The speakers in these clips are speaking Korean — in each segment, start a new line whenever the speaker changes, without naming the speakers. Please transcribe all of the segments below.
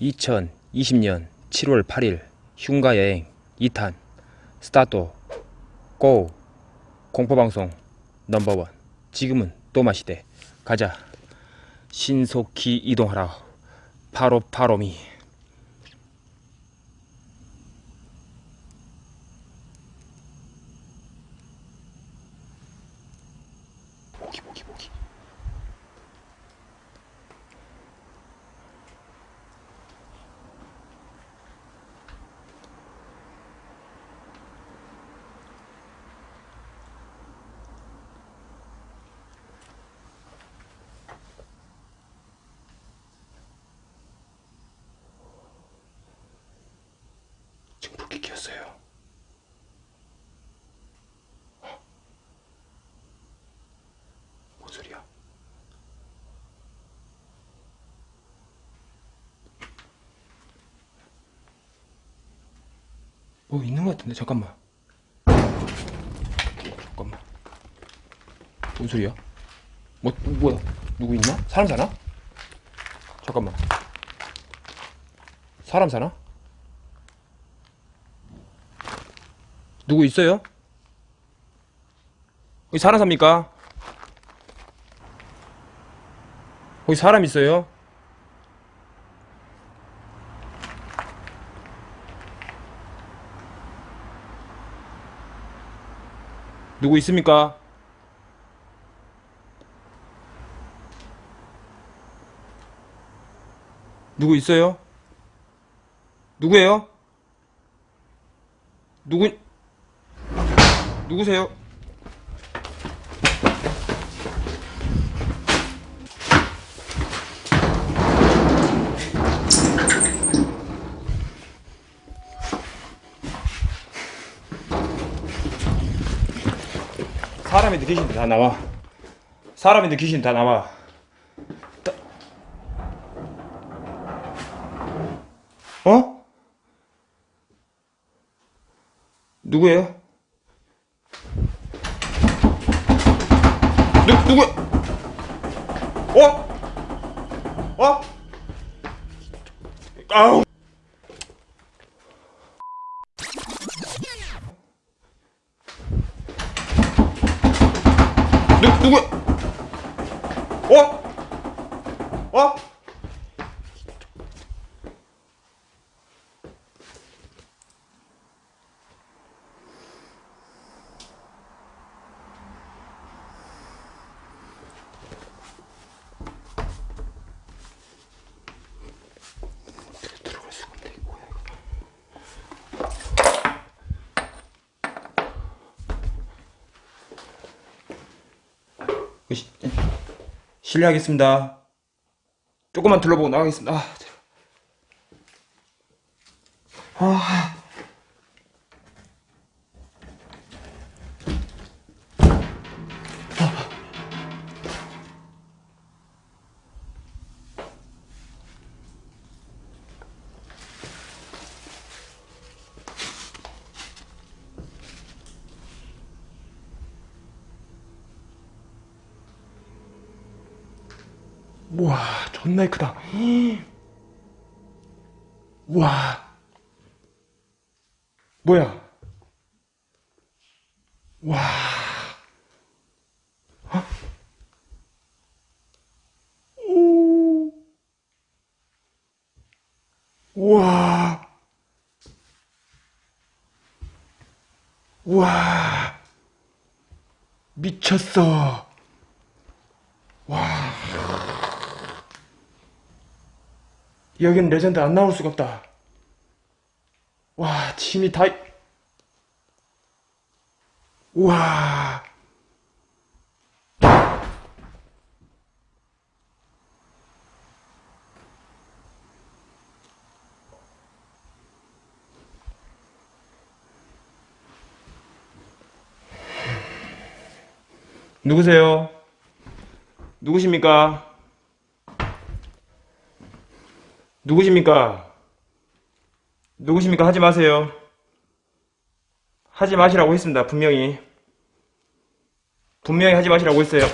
2020년 7월 8일 흉가 여행 2탄 스타트 고 공포방송 넘버원. 지금은 또 마시대. 가자. 신속히 이동하라. 바로 바로미 모기 모기 모기 지금 불빛 켰어요 뭔 소리야? 뭐 있는 것 같은데 잠깐만 잠깐만 뭔 소리야? 뭐 뭐야 누구 있나? 사람 사나? 잠깐만 사람 사나? 누구 있어요? 여기 사람 삽니까? 거기 사람 있어요? 누구 있습니까? 누구 있어요? 누구예요? 누구 누구세요? 사람이 느끼신데 다 나와. 사람이 느끼신데 다 나와. 따- 어? 누구예요? 누, 누구? 어? 어? 아우. 누, 누구? 어? 어? 들어갈 수가 없네. 이거 뭐야 이거. 그 시- 실례하겠습니다. 조금만 둘러보고 나가겠습니다. 아, 들- 아. 우와, 존나 크다. 우와. 뭐야? 와. 어? 오. 우와. 우와. 미쳤어. 여기는 레전드 안 나올 수가 없다. 와, 침이 다. 우와. 누구세요? 누구십니까? 누구십니까? 누구십니까? 하지 마세요. 하지 마시라고 했습니다. 분명히. 분명히 하지 마시라고 했어요.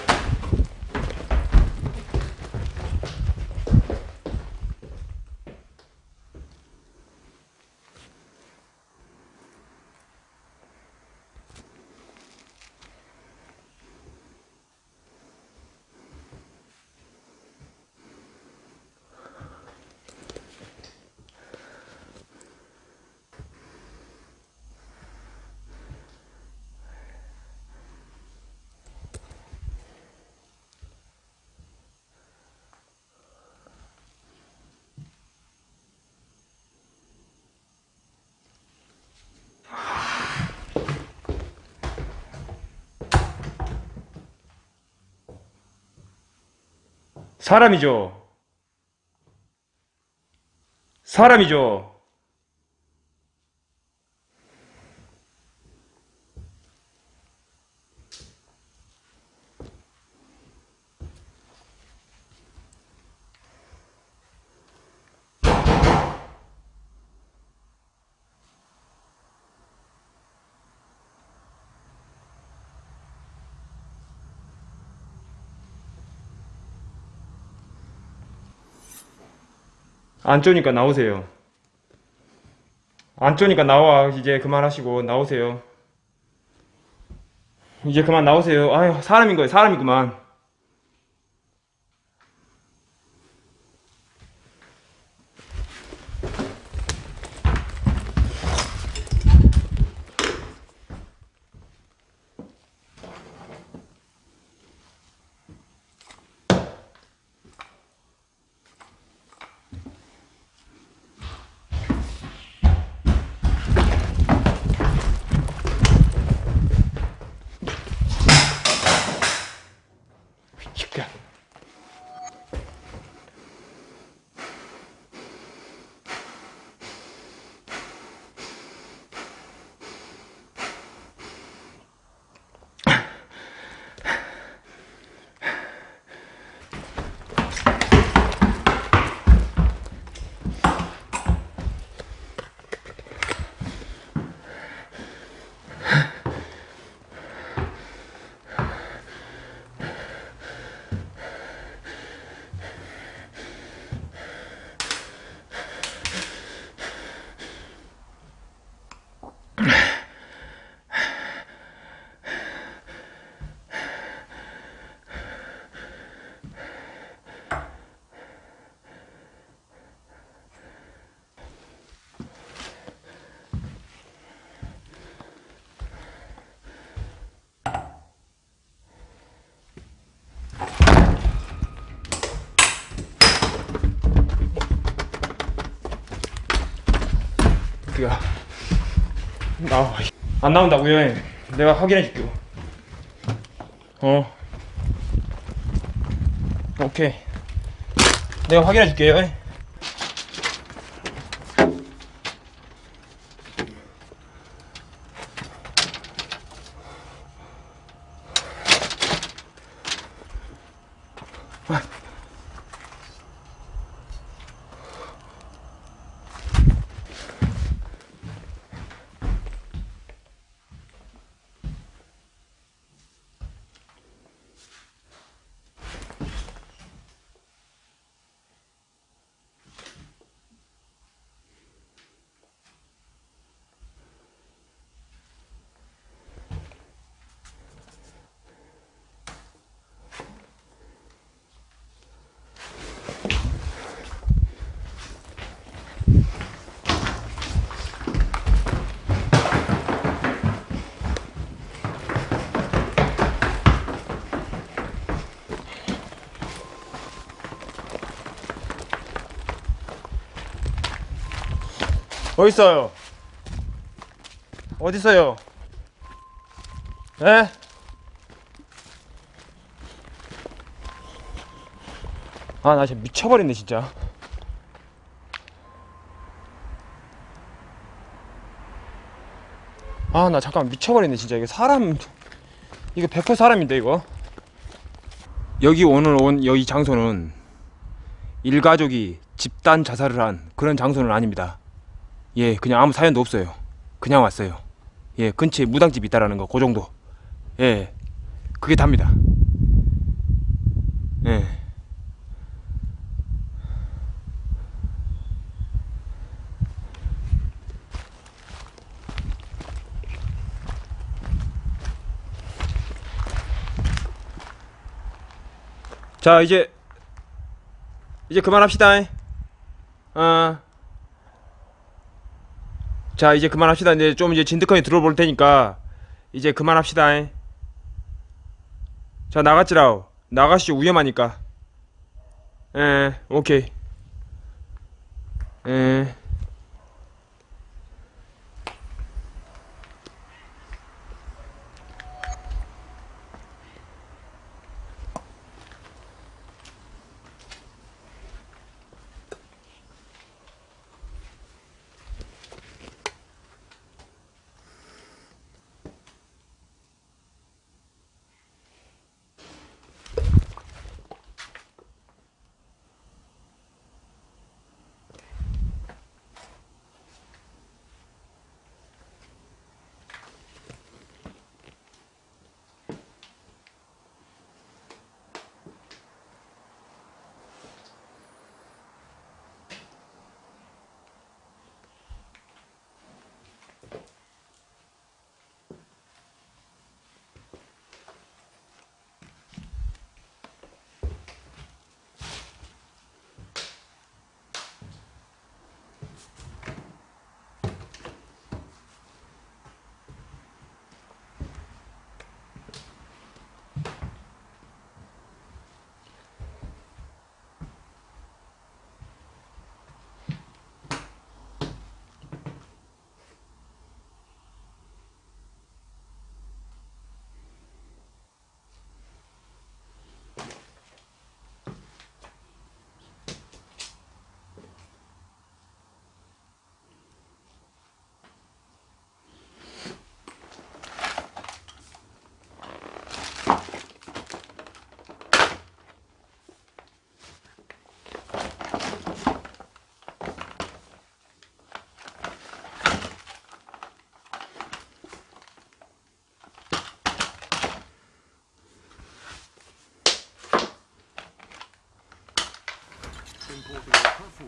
사람이죠. 사람이죠. 안 쪼니까 나오세요. 안 쪼니까 나와. 이제 그만하시고 나오세요. 이제 그만 나오세요. 아유, 사람인 거예요. 사람이구만. 그가 나와. 안 나온다고요? 내가 확인해 줄게요. 어. 오케이. 내가 확인해 줄게요. 어 디 있어요? 어디 있어요? 에? 아, 나 진짜 미쳐버렸네, 진짜. 아, 나 잠깐 미쳐버렸네, 진짜. 이거 사람, 이거 100% 사람인데, 이거. 여기 오늘 온 여기 장소는 일가족이 집단 자살을 한 그런 장소는 아닙니다. 예, 그냥 아무 사연도 없어요. 그냥 왔어요. 예, 근처에 무당집이 있다라는 거, 그 정도. 예, 그게 답니다. 예. 자, 이제, 이제 그만합시다. 어. 자 이제 그만합시다. 이제 좀 이제 진득하게 들어볼 테니까. 이제 그만합시다. 자 나갔지라오. 나가시죠. 위험하니까. 에 오케이. 에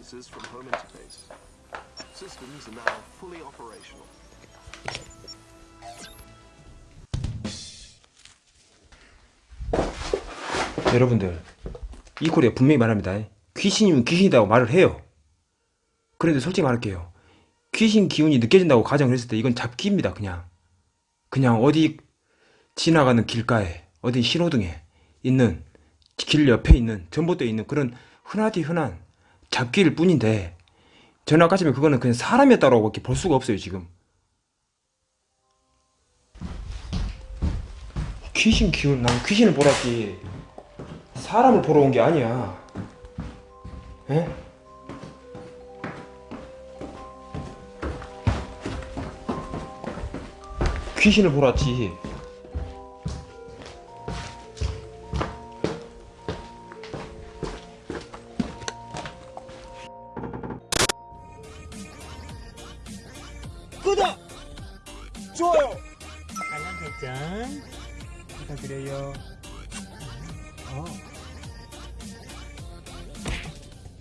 services from home interface. Systems are now fully operational.
여러분들 이 코리아 분명히 말합니다. 귀신이면 귀신이라고 말을 해요. 그런데 솔직히 말할게요. 귀신 기운이 느껴진다고 가정을 했을 때 이건 잡기입니다. 그냥 그냥 어디 지나가는 길가에 어디 신호등에 있는 길 옆에 있는 전봇대에 있는 그런 흔하디 흔한 잡기일 뿐인데 아까 전에 그거는 그냥 사람이었다고 밖에 볼 수가 없어요 지금. 귀신 기운 난 귀신을 보러 왔지. 사람을 보러 온 게 아니야. 에? 귀신을 보러 왔지